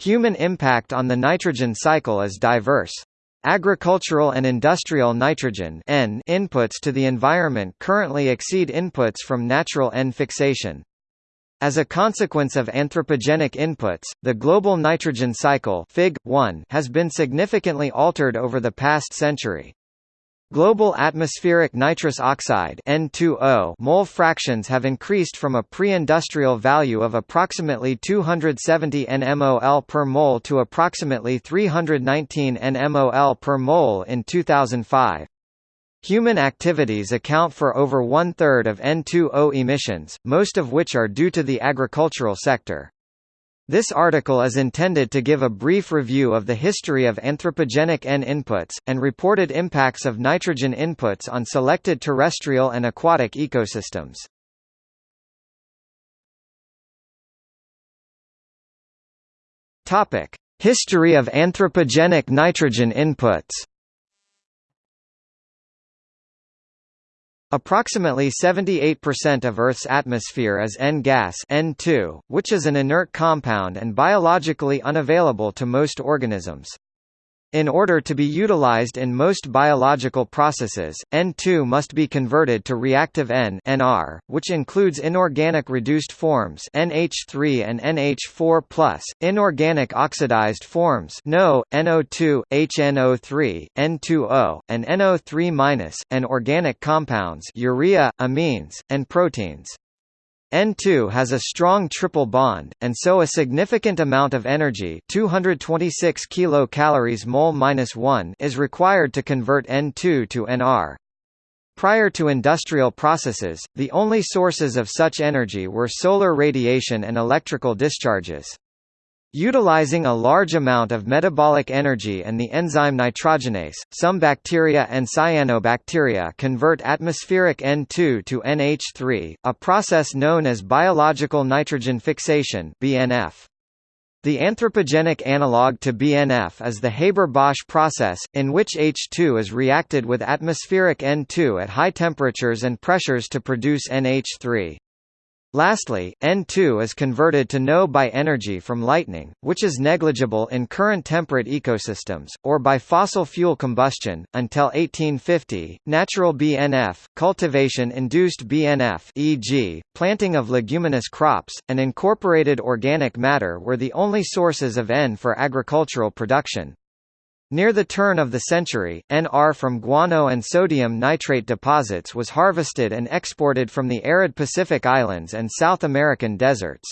Human impact on the nitrogen cycle is diverse. Agricultural and industrial nitrogen N inputs to the environment currently exceed inputs from natural N fixation. As a consequence of anthropogenic inputs, the global nitrogen cycle Fig. 1 has been significantly altered over the past century. Global atmospheric nitrous oxide N2O mole fractions have increased from a pre-industrial value of approximately 270 nmol per mole to approximately 319 nmol per mole in 2005. Human activities account for over one-third of N2O emissions, most of which are due to the agricultural sector. This article is intended to give a brief review of the history of anthropogenic N inputs, and reported impacts of nitrogen inputs on selected terrestrial and aquatic ecosystems. History of anthropogenic nitrogen inputs Approximately 78% of Earth's atmosphere is N-gas N2, which is an inert compound and biologically unavailable to most organisms. In order to be utilized in most biological processes, N2 must be converted to reactive N (NR), which includes inorganic reduced forms NH3 and NH4+, inorganic oxidized forms NO, NO2, HNO3, N2O, and NO3-, and organic compounds urea, amines, and proteins. N2 has a strong triple bond, and so a significant amount of energy 226 kilocalories mole -1 is required to convert N2 to NR. Prior to industrial processes, the only sources of such energy were solar radiation and electrical discharges. Utilizing a large amount of metabolic energy and the enzyme nitrogenase, some bacteria and cyanobacteria convert atmospheric N2 to NH3, a process known as biological nitrogen fixation BNF. The anthropogenic analog to BNF is the Haber-Bosch process, in which H2 is reacted with atmospheric N2 at high temperatures and pressures to produce NH3. Lastly, N2 is converted to NO by energy from lightning, which is negligible in current temperate ecosystems, or by fossil fuel combustion. Until 1850, natural BNF, cultivation-induced BNF, e.g., planting of leguminous crops, and incorporated organic matter were the only sources of N for agricultural production. Near the turn of the century, NR from guano and sodium nitrate deposits was harvested and exported from the arid Pacific Islands and South American deserts.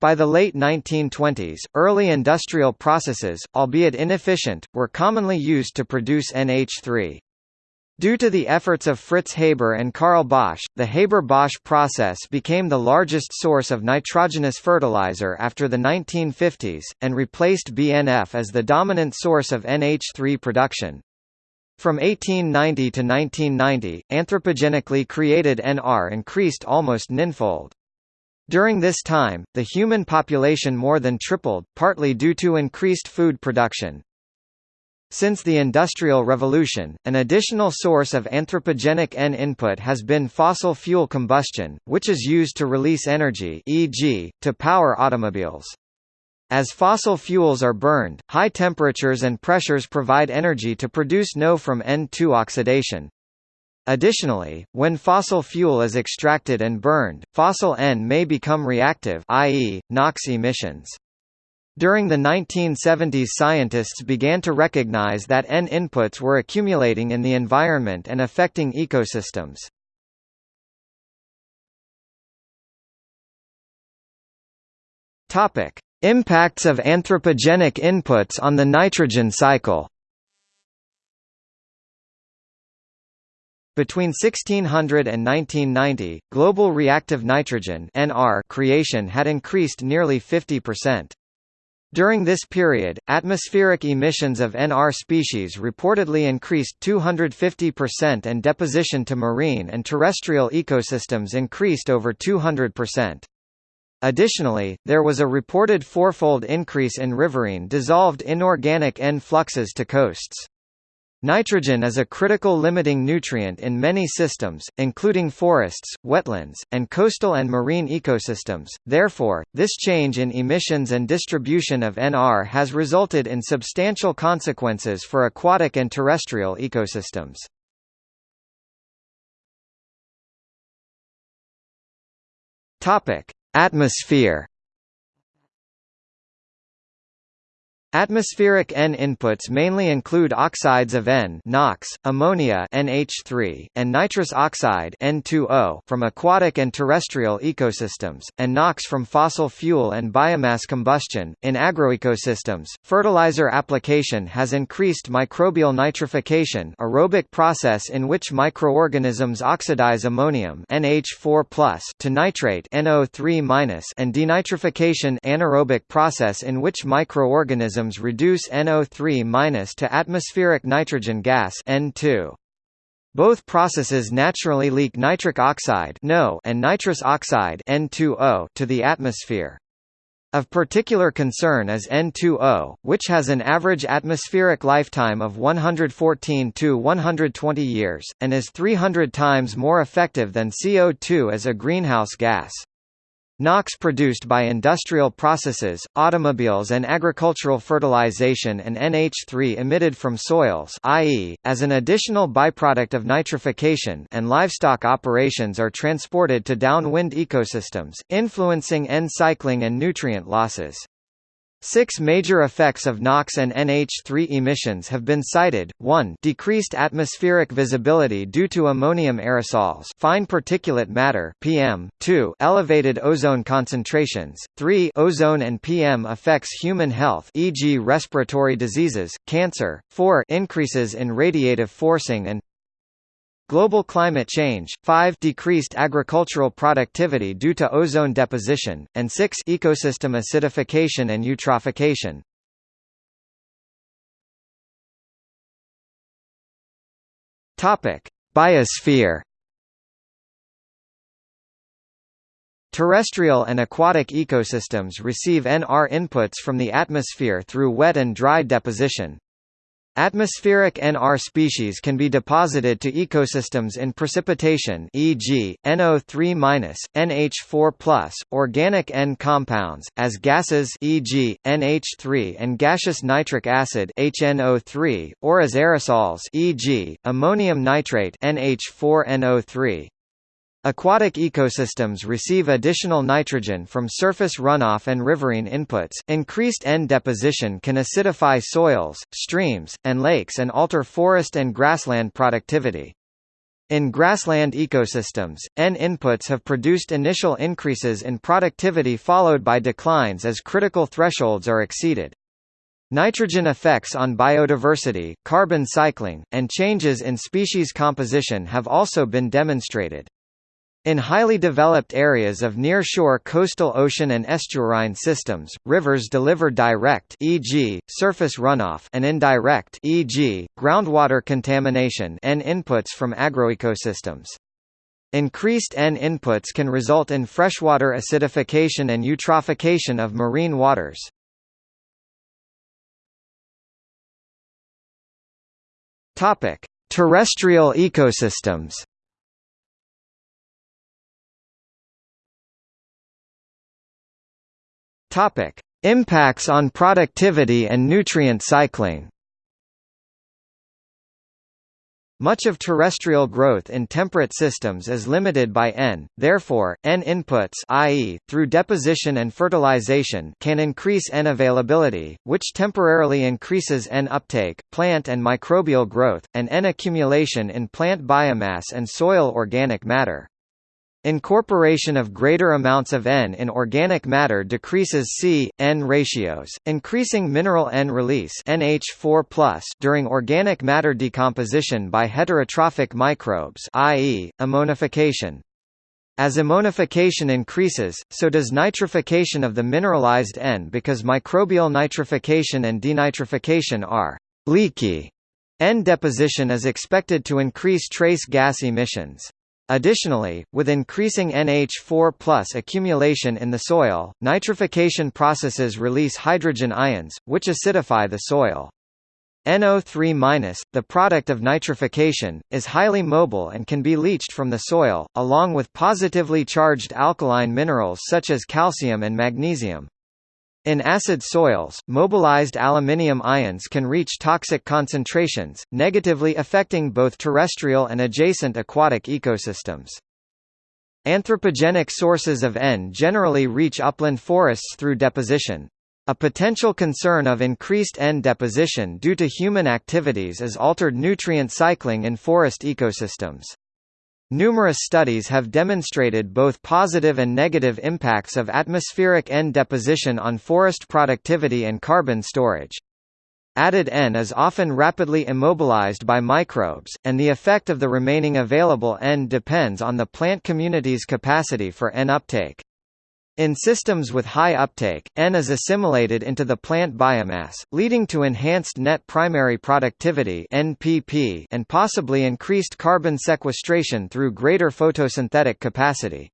By the late 1920s, early industrial processes, albeit inefficient, were commonly used to produce NH3. Due to the efforts of Fritz Haber and Carl Bosch, the Haber-Bosch process became the largest source of nitrogenous fertilizer after the 1950s, and replaced BNF as the dominant source of NH3 production. From 1890 to 1990, anthropogenically created NR increased almost ninfold. During this time, the human population more than tripled, partly due to increased food production. Since the Industrial Revolution, an additional source of anthropogenic N input has been fossil fuel combustion, which is used to release energy e.g., to power automobiles. As fossil fuels are burned, high temperatures and pressures provide energy to produce NO from N2 oxidation. Additionally, when fossil fuel is extracted and burned, fossil N may become reactive i.e., NOx emissions. During the 1970s scientists began to recognize that N inputs were accumulating in the environment and affecting ecosystems. Impacts of anthropogenic inputs on the nitrogen cycle. Between 1600 and 1990, global reactive nitrogen creation had increased nearly 50%. During this period, atmospheric emissions of NR species reportedly increased 250% and deposition to marine and terrestrial ecosystems increased over 200%. Additionally, there was a reported fourfold increase in riverine dissolved inorganic N fluxes to coasts. Nitrogen is a critical limiting nutrient in many systems, including forests, wetlands, and coastal and marine ecosystems. Therefore, this change in emissions and distribution of NR has resulted in substantial consequences for aquatic and terrestrial ecosystems. Topic: Atmosphere Atmospheric N inputs mainly include oxides of N NOx, ammonia NH3, and nitrous oxide N2O from aquatic and terrestrial ecosystems, and NOx from fossil fuel and biomass combustion. In agroecosystems, fertilizer application has increased microbial nitrification aerobic process in which microorganisms oxidize ammonium NH4+ to nitrate NO3- and denitrification anaerobic process in which microorganisms reduce NO3- to atmospheric nitrogen gas N2. Both processes naturally leak nitric oxide NO and nitrous oxide N2O to the atmosphere. Of particular concern is N2O, which has an average atmospheric lifetime of 114 to 120 years, and is 300 times more effective than CO2 as a greenhouse gas. NOx produced by industrial processes, automobiles and agricultural fertilization and NH3 emitted from soils i.e., as an additional byproduct of nitrification and livestock operations are transported to downwind ecosystems, influencing N cycling and nutrient losses. Six major effects of NOx and NH3 emissions have been cited, 1 decreased atmospheric visibility due to ammonium aerosols fine particulate matter PM, 2 elevated ozone concentrations, 3 ozone and PM affects human health e.g. respiratory diseases, cancer, 4 increases in radiative forcing and Global climate change, 5 decreased agricultural productivity due to ozone deposition, and 6 ecosystem acidification and eutrophication. Topic: Biosphere Terrestrial and aquatic ecosystems receive NR inputs from the atmosphere through wet and dry deposition. Atmospheric NR species can be deposited to ecosystems in precipitation e.g., NO3-, NH4+, organic N compounds, as gases e.g., NH3 and gaseous nitric acid HNO3, or as aerosols e.g., ammonium nitrate NH4NO3. Aquatic ecosystems receive additional nitrogen from surface runoff and riverine inputs. Increased N deposition can acidify soils, streams, and lakes and alter forest and grassland productivity. In grassland ecosystems, N inputs have produced initial increases in productivity followed by declines as critical thresholds are exceeded. Nitrogen effects on biodiversity, carbon cycling, and changes in species composition have also been demonstrated. In highly developed areas of near-shore coastal ocean and estuarine systems, rivers deliver direct e.g., surface runoff and indirect e.g., groundwater contamination N inputs from agroecosystems. Increased N inputs can result in freshwater acidification and eutrophication of marine waters. Topic: Terrestrial ecosystems. Topic: Impacts on productivity and nutrient cycling. Much of terrestrial growth in temperate systems is limited by N, therefore, N inputs i.e., through deposition and fertilization can increase N availability, which temporarily increases N uptake, plant and microbial growth, and N accumulation in plant biomass and soil organic matter. Incorporation of greater amounts of N in organic matter decreases C-N ratios, increasing mineral N release NH4+ during organic matter decomposition by heterotrophic microbes i.e., ammonification. As ammonification increases, so does nitrification of the mineralized N because microbial nitrification and denitrification are leaky. N deposition is expected to increase trace gas emissions. Additionally, with increasing NH4 accumulation in the soil, nitrification processes release hydrogen ions, which acidify the soil. NO3-, the product of nitrification, is highly mobile and can be leached from the soil, along with positively charged alkaline minerals such as calcium and magnesium. In acid soils, mobilized aluminium ions can reach toxic concentrations, negatively affecting both terrestrial and adjacent aquatic ecosystems. Anthropogenic sources of N generally reach upland forests through deposition. A potential concern of increased N deposition due to human activities is altered nutrient cycling in forest ecosystems. Numerous studies have demonstrated both positive and negative impacts of atmospheric N deposition on forest productivity and carbon storage. Added N is often rapidly immobilized by microbes, and the effect of the remaining available N depends on the plant community's capacity for N uptake. In systems with high uptake, N is assimilated into the plant biomass, leading to enhanced net primary productivity (NPP) and possibly increased carbon sequestration through greater photosynthetic capacity.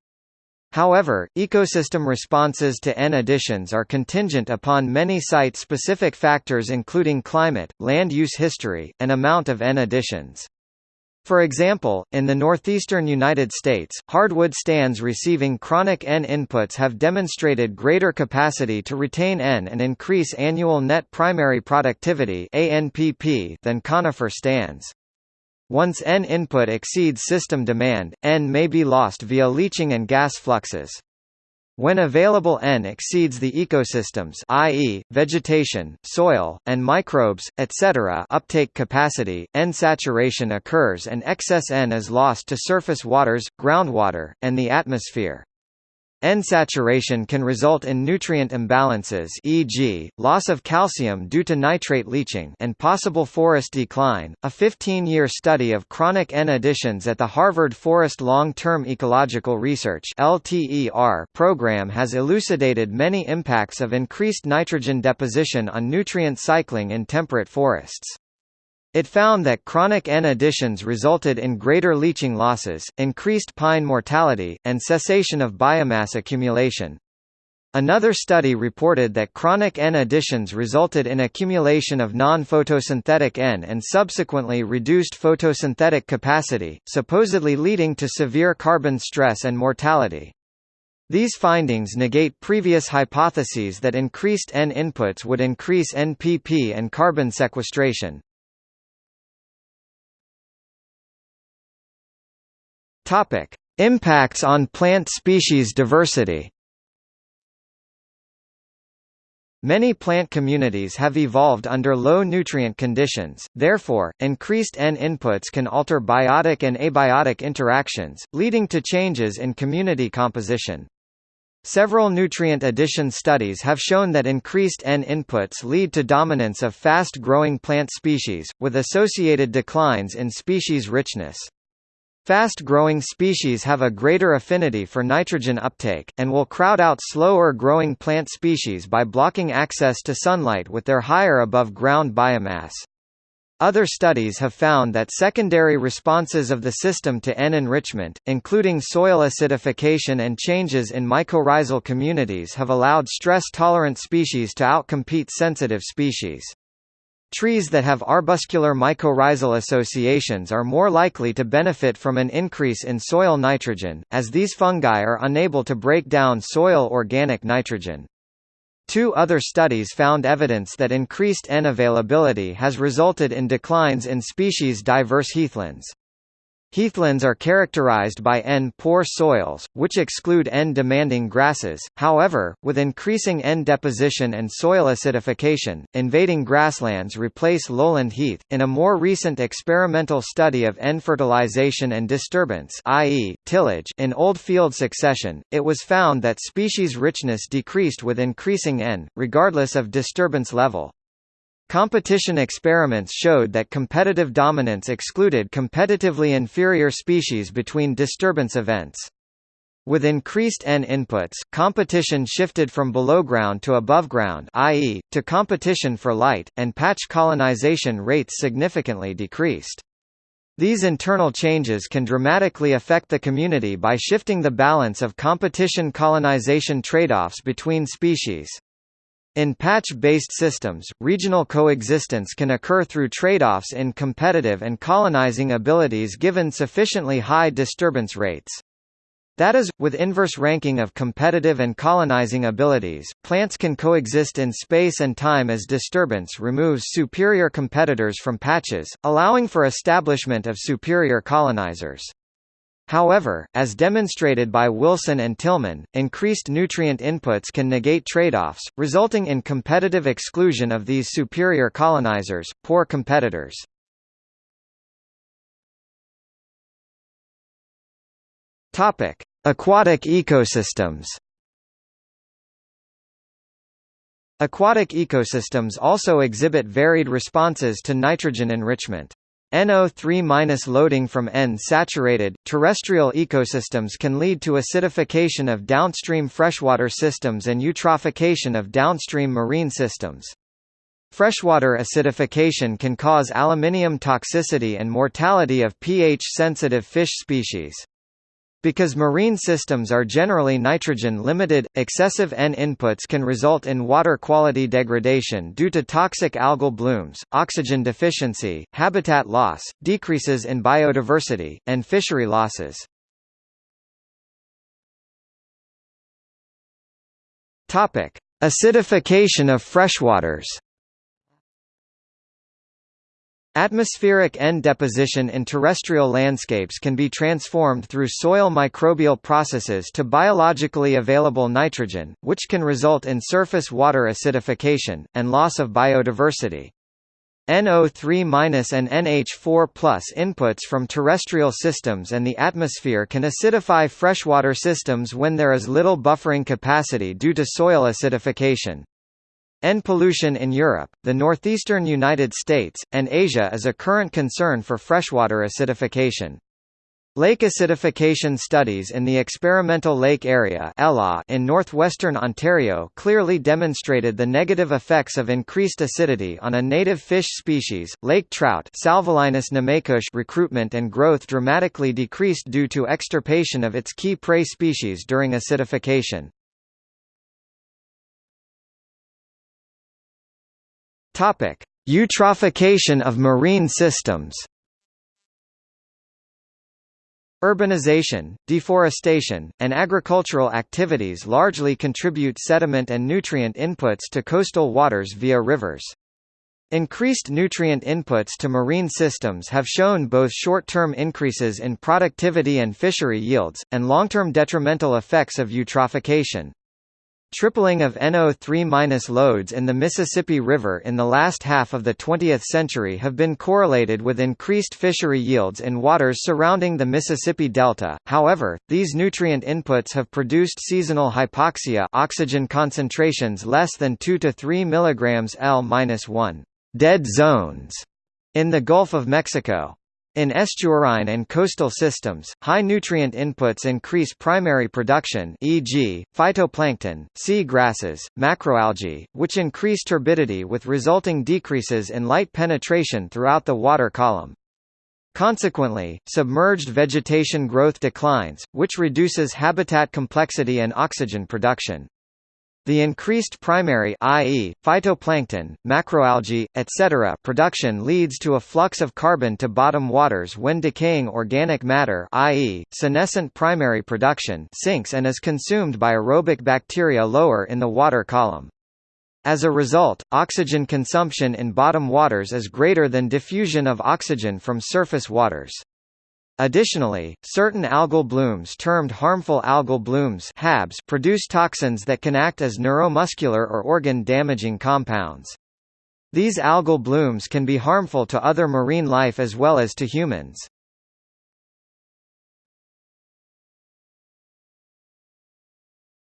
However, ecosystem responses to N additions are contingent upon many site-specific factors including climate, land use history, and amount of N additions. For example, in the northeastern United States, hardwood stands receiving chronic N inputs have demonstrated greater capacity to retain N and increase annual net primary productivity than conifer stands. Once N input exceeds system demand, N may be lost via leaching and gas fluxes. When available N exceeds the ecosystem's i.e., vegetation, soil, and microbes, etc. uptake capacity, N saturation occurs and excess N is lost to surface waters, groundwater, and the atmosphere. N-saturation can result in nutrient imbalances e.g., loss of calcium due to nitrate leaching and possible forest decline. A 15-year study of chronic N additions at the Harvard Forest Long-Term Ecological Research (LTER) program has elucidated many impacts of increased nitrogen deposition on nutrient cycling in temperate forests. It found that chronic N additions resulted in greater leaching losses, increased pine mortality, and cessation of biomass accumulation. Another study reported that chronic N additions resulted in accumulation of non-photosynthetic N and subsequently reduced photosynthetic capacity, supposedly leading to severe carbon stress and mortality. These findings negate previous hypotheses that increased N inputs would increase NPP and carbon sequestration. Topic: Impacts on plant species diversity. Many plant communities have evolved under low nutrient conditions, therefore, increased N inputs can alter biotic and abiotic interactions, leading to changes in community composition. Several nutrient addition studies have shown that increased N inputs lead to dominance of fast-growing plant species, with associated declines in species richness. Fast-growing species have a greater affinity for nitrogen uptake, and will crowd out slower-growing plant species by blocking access to sunlight with their higher above-ground biomass. Other studies have found that secondary responses of the system to N enrichment, including soil acidification and changes in mycorrhizal communities have allowed stress-tolerant species to outcompete sensitive species. Trees that have arbuscular mycorrhizal associations are more likely to benefit from an increase in soil nitrogen, as these fungi are unable to break down soil organic nitrogen. Two other studies found evidence that increased N availability has resulted in declines in species diverse heathlands. Heathlands are characterized by N-poor soils, which exclude N-demanding grasses, however, with increasing N deposition and soil acidification, invading grasslands replace lowland heath. In a more recent experimental study of N fertilization and disturbance i.e., tillage in old field succession, it was found that species richness decreased with increasing N, regardless of disturbance level. Competition experiments showed that competitive dominance excluded competitively inferior species between disturbance events. With increased N inputs, competition shifted from below ground to above ground i.e., to competition for light, and patch colonization rates significantly decreased. These internal changes can dramatically affect the community by shifting the balance of competition-colonization trade-offs between species. In patch-based systems, regional coexistence can occur through trade-offs in competitive and colonizing abilities given sufficiently high disturbance rates. That is, with inverse ranking of competitive and colonizing abilities, plants can coexist in space and time as disturbance removes superior competitors from patches, allowing for establishment of superior colonizers. However, as demonstrated by Wilson and Tilman, increased nutrient inputs can negate trade-offs, resulting in competitive exclusion of these superior colonizers, poor competitors. Topic: Aquatic ecosystems Aquatic ecosystems also exhibit varied responses to nitrogen enrichment. NO3- loading from N-saturated, terrestrial ecosystems can lead to acidification of downstream freshwater systems and eutrophication of downstream marine systems. Freshwater acidification can cause aluminium toxicity and mortality of pH-sensitive fish species. Because marine systems are generally nitrogen-limited, excessive N inputs can result in water quality degradation due to toxic algal blooms, oxygen deficiency, habitat loss, decreases in biodiversity, and fishery losses. Acidification of freshwaters Atmospheric N deposition in terrestrial landscapes can be transformed through soil microbial processes to biologically available nitrogen, which can result in surface water acidification, and loss of biodiversity. NO3- and NH4 inputs from terrestrial systems and the atmosphere can acidify freshwater systems when there is little buffering capacity due to soil acidification. N pollution in Europe, the northeastern United States, and Asia is a current concern for freshwater acidification. Lake acidification studies in the experimental lake area in northwestern Ontario clearly demonstrated the negative effects of increased acidity on a native fish species, lake trout recruitment and growth dramatically decreased due to extirpation of its key prey species during acidification. Topic: Eutrophication of marine systems. Urbanization, deforestation, and agricultural activities largely contribute sediment and nutrient inputs to coastal waters via rivers. Increased nutrient inputs to marine systems have shown both short-term increases in productivity and fishery yields, and long-term detrimental effects of eutrophication. Tripling of NO3- loads in the Mississippi River in the last half of the 20th century have been correlated with increased fishery yields in waters surrounding the Mississippi Delta. However, these nutrient inputs have produced seasonal hypoxia, oxygen concentrations less than 2 to 3 mg L-1 dead zones in the Gulf of Mexico. In estuarine and coastal systems, high nutrient inputs increase primary production e.g., phytoplankton, sea grasses, macroalgae, which increase turbidity with resulting decreases in light penetration throughout the water column. Consequently, submerged vegetation growth declines, which reduces habitat complexity and oxygen production. The increased primary i.e., phytoplankton, macroalgae, etc. production leads to a flux of carbon to bottom waters when decaying organic matter i.e., senescent primary production sinks and is consumed by aerobic bacteria lower in the water column. As a result, oxygen consumption in bottom waters is greater than diffusion of oxygen from surface waters. Additionally, certain algal blooms termed harmful algal blooms HABs produce toxins that can act as neuromuscular or organ-damaging compounds. These algal blooms can be harmful to other marine life as well as to humans.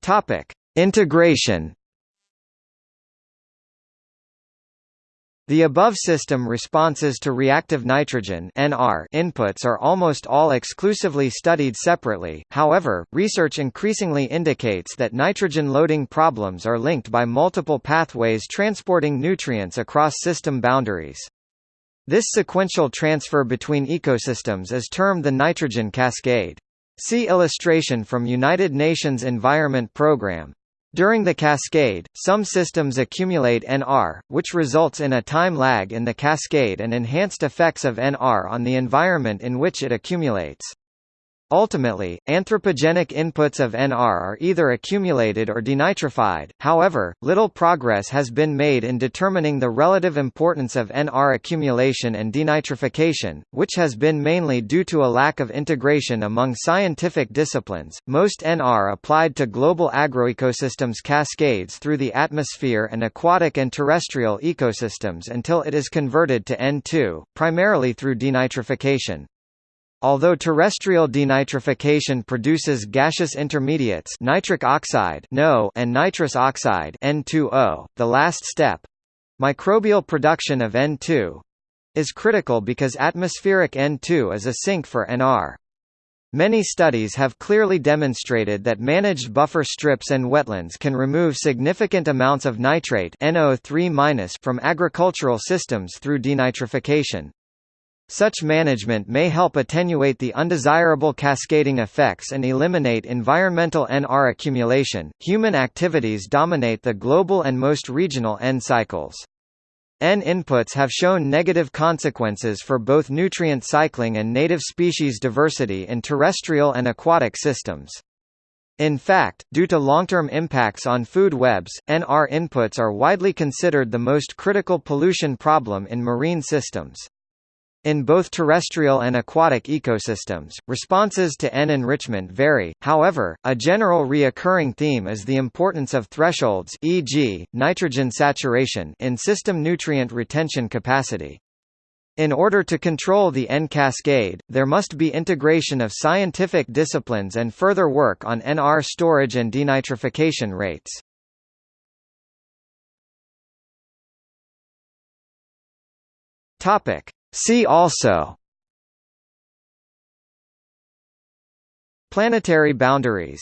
Topic: Integration The above system responses to reactive nitrogen (NR) inputs are almost all exclusively studied separately. However, research increasingly indicates that nitrogen loading problems are linked by multiple pathways transporting nutrients across system boundaries. This sequential transfer between ecosystems is termed the nitrogen cascade. See illustration from United Nations Environment Programme. During the cascade, some systems accumulate NR, which results in a time lag in the cascade and enhanced effects of NR on the environment in which it accumulates. Ultimately, anthropogenic inputs of NR are either accumulated or denitrified, however, little progress has been made in determining the relative importance of NR accumulation and denitrification, which has been mainly due to a lack of integration among scientific disciplines. Most NR applied to global agroecosystems cascades through the atmosphere and aquatic and terrestrial ecosystems until it is converted to N2, primarily through denitrification. Although terrestrial denitrification produces gaseous intermediates nitric oxide NO and nitrous oxide N2O, the last step—microbial production of N2—is critical because atmospheric N2 is a sink for NR. Many studies have clearly demonstrated that managed buffer strips and wetlands can remove significant amounts of nitrate NO3- from agricultural systems through denitrification. Such management may help attenuate the undesirable cascading effects and eliminate environmental NR accumulation. Human activities dominate the global and most regional N cycles. N inputs have shown negative consequences for both nutrient cycling and native species diversity in terrestrial and aquatic systems. In fact, due to long-term impacts on food webs, NR inputs are widely considered the most critical pollution problem in marine systems. In both terrestrial and aquatic ecosystems, responses to N enrichment vary, however, a general reoccurring theme is the importance of thresholds e.g., nitrogen saturation in system nutrient retention capacity. In order to control the N cascade, there must be integration of scientific disciplines and further work on NR storage and denitrification rates. Topic: See also Planetary boundaries